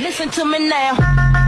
Listen to me now.